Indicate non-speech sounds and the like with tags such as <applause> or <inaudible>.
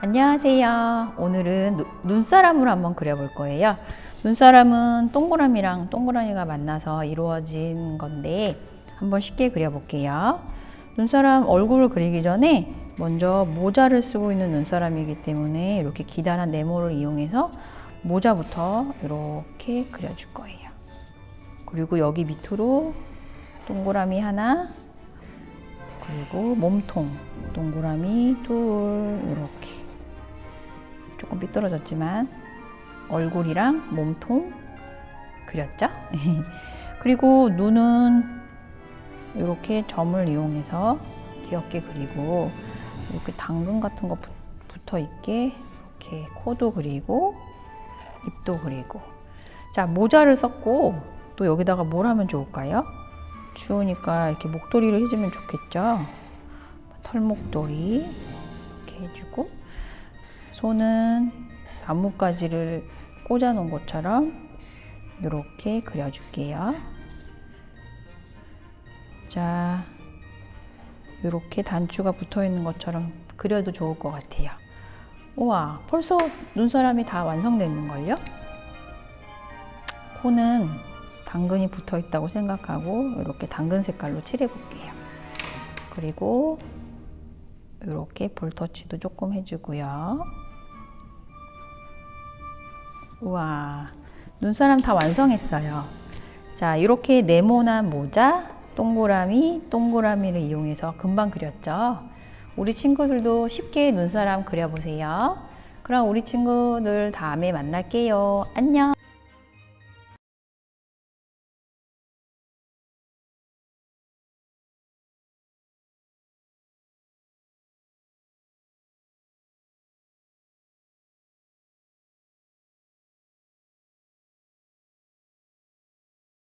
안녕하세요. 오늘은 누- 눈사람을 한번 그려볼 거예요. 눈사람은 동그라미랑 동그라미가 만나서 이루어진 건데 한번 쉽게 그려볼게요. 눈사람 얼굴을 그리기 전에 먼저 모자를 쓰고 있는 눈사람이기 때문에 이렇게 기다란 네모를 이용해서 모자부터 이렇게 그려줄 거예요. 그리고 여기 밑으로 동그라미 하나, 그리고 몸통 동그라미 둘 이렇게 조금 삐뚤어졌지만 얼굴이랑 몸통 그렸죠? <laughs> 그리고 눈은 이렇게 점을 이용해서 귀엽게 그리고 이렇게 당근 같은 거 붙- 붙어 있게 이렇게 코도 그리고 입도 그리고 자 모자를 썼고 또 여기다가 뭘 하면 좋을까요? 추우니까 이렇게 목도리를 해주면 좋겠죠. 털목도리 이렇게 해주고 손은 나뭇가지를 꽂아 놓은 것처럼 이렇게 그려줄게요. 자, 이렇게 단추가 붙어 있는 것처럼 그려도 좋을 것 같아요. 우와, 벌써 눈사람이 다 완성됐는걸요? 코는 당근이 붙어 있다고 생각하고 이렇게 당근 색깔로 칠해 볼게요. 그리고 이렇게 볼터치도 조금 해주고요. 우와, 눈사람 다 완성했어요. 자, 이렇게 네모난 모자, 동그라미, 동그라미를 이용해서 금방 그렸죠. 우리 친구들도 쉽게 눈사람 그려보세요. 그럼 우리 친구들 다음에 만날게요. 안녕.